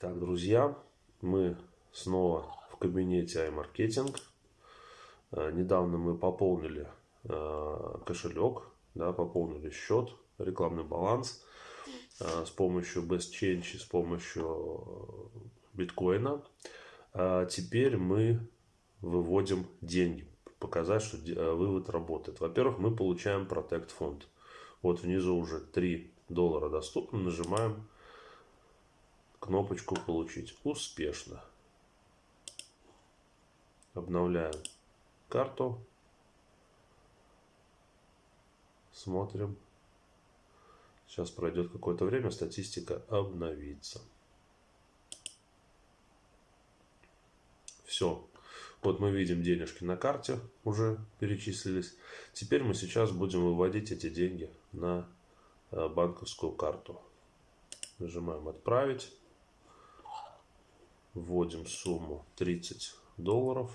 Так, друзья, мы снова в кабинете iMarketing. Э, недавно мы пополнили э, кошелек, да, пополнили счет, рекламный баланс э, с помощью Best Change, с помощью биткоина. Теперь мы выводим деньги, показать, что вывод работает. Во-первых, мы получаем Protect фонд. Вот внизу уже 3 доллара доступно, нажимаем кнопочку «Получить успешно». Обновляем карту. Смотрим. Сейчас пройдет какое-то время, статистика обновится. Все. Вот мы видим денежки на карте уже перечислились. Теперь мы сейчас будем выводить эти деньги на э, банковскую карту. Нажимаем «Отправить». Вводим сумму 30 долларов.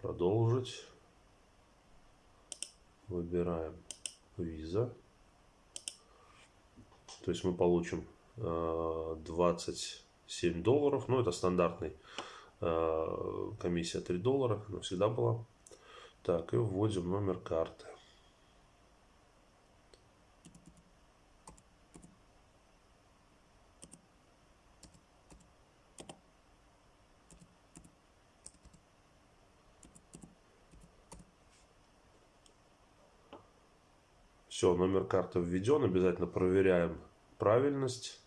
Продолжить. Выбираем виза. То есть мы получим 27 э, долларов. Ну, это стандартный э, комиссия 3 доллара. Она всегда была. Так, и вводим номер карты. Все, номер карты введен. Обязательно проверяем правильность,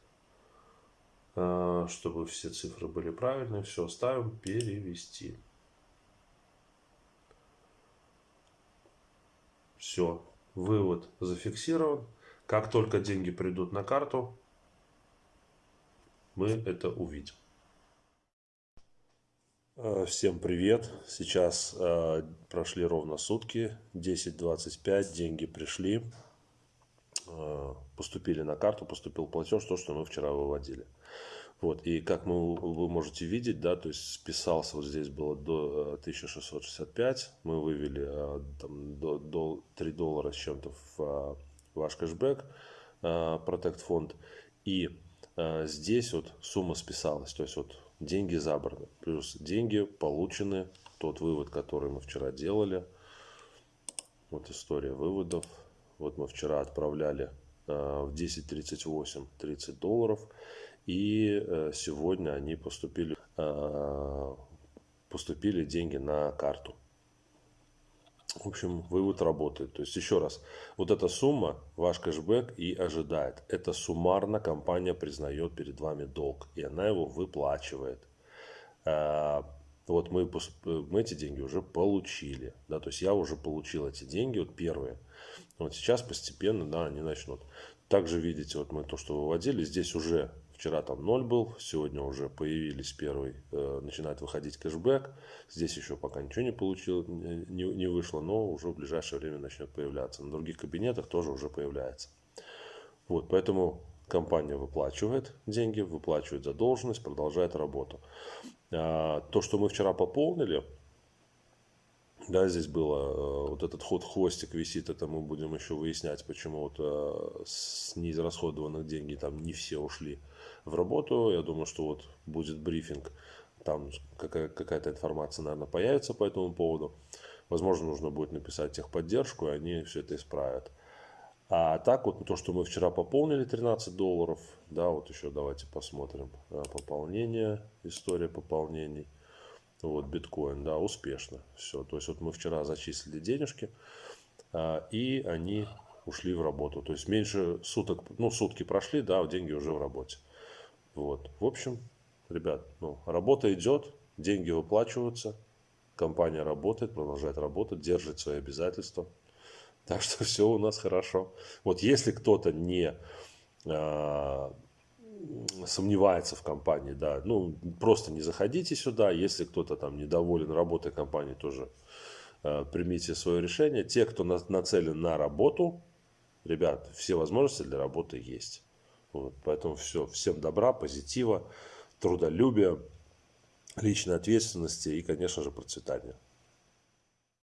э, чтобы все цифры были правильные. Все, ставим перевести. Все, вывод зафиксирован. Как только деньги придут на карту, мы это увидим. Э, всем привет! Сейчас э, прошли ровно сутки, 10.25, деньги пришли, э, поступили на карту, поступил платеж, то, что мы вчера выводили. Вот, и как мы, вы можете видеть, да, то есть списался, вот здесь было до 1665, мы вывели э, там, до, до 3 доллара с чем-то в э, ваш кэшбэк, э, Protect фонд, и э, здесь вот сумма списалась, то есть вот деньги забраны. Плюс деньги получены, тот вывод, который мы вчера делали. Вот история выводов. Вот мы вчера отправляли э, в 10.38 30 долларов. И э, сегодня они поступили, э, поступили деньги на карту. В общем, вывод работает. То есть, еще раз, вот эта сумма, ваш кэшбэк и ожидает. Это суммарно компания признает перед вами долг, и она его выплачивает. А, вот мы, мы эти деньги уже получили. Да, то есть, я уже получил эти деньги, вот первые. Вот сейчас постепенно, да, они начнут. Также видите, вот мы то, что выводили, здесь уже Вчера там 0 был, сегодня уже появились первый, э, начинает выходить кэшбэк. Здесь еще пока ничего не получил, не, не вышло, но уже в ближайшее время начнет появляться. На других кабинетах тоже уже появляется. Вот, поэтому компания выплачивает деньги, выплачивает задолженность, продолжает работу. А, то, что мы вчера пополнили, да, здесь было, э, вот этот ход хвостик висит, это мы будем еще выяснять, почему вот э, с неизрасходованных денег там не все ушли в работу. Я думаю, что вот будет брифинг, там какая-то информация, наверное, появится по этому поводу. Возможно, нужно будет написать техподдержку, и они все это исправят. А так вот то, что мы вчера пополнили 13 долларов, да, вот еще давайте посмотрим э, пополнение, история пополнений. Вот биткоин, да, успешно. Все, то есть вот мы вчера зачислили денежки, а, и они ушли в работу. То есть меньше суток, ну сутки прошли, да, деньги уже в работе. Вот. В общем, ребят, ну, работа идет, деньги выплачиваются, компания работает, продолжает работать, держит свои обязательства. Так что все у нас хорошо. Вот если кто-то не э, сомневается в компании, да, ну просто не заходите сюда. Если кто-то там недоволен работой компании, тоже э, примите свое решение. Те, кто на, нацелен на работу, ребят, все возможности для работы есть. Вот, поэтому все, всем добра, позитива, трудолюбия, личной ответственности и, конечно же, процветания.